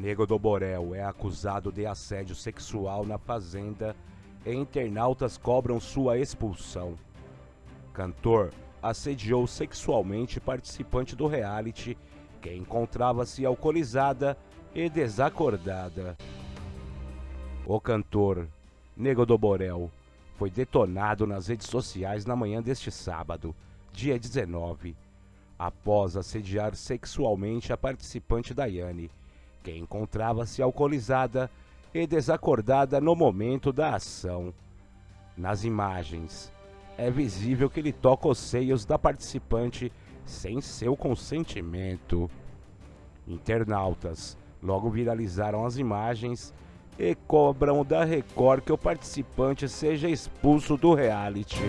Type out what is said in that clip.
Nego do Borel é acusado de assédio sexual na fazenda e internautas cobram sua expulsão. Cantor assediou sexualmente participante do reality que encontrava-se alcoolizada e desacordada. O cantor Nego do Borel foi detonado nas redes sociais na manhã deste sábado, dia 19, após assediar sexualmente a participante Daiane que encontrava-se alcoolizada e desacordada no momento da ação. Nas imagens, é visível que ele toca os seios da participante sem seu consentimento. Internautas logo viralizaram as imagens e cobram da Record que o participante seja expulso do reality.